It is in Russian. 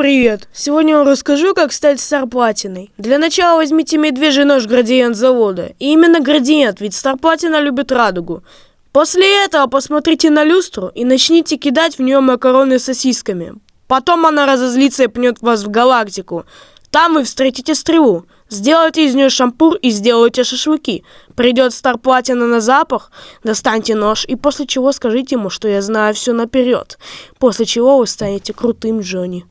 Привет! Сегодня я вам расскажу, как стать старплатиной. Для начала возьмите медвежий нож градиент завода. И именно градиент, ведь старплатина любит радугу. После этого посмотрите на люстру и начните кидать в нее макароны с сосисками. Потом она разозлится и пнет вас в галактику. Там вы встретите стрелу. Сделайте из нее шампур и сделайте шашлыки. Придет Старплатина на запах, достаньте нож и после чего скажите ему, что я знаю все наперед. После чего вы станете крутым Джонни.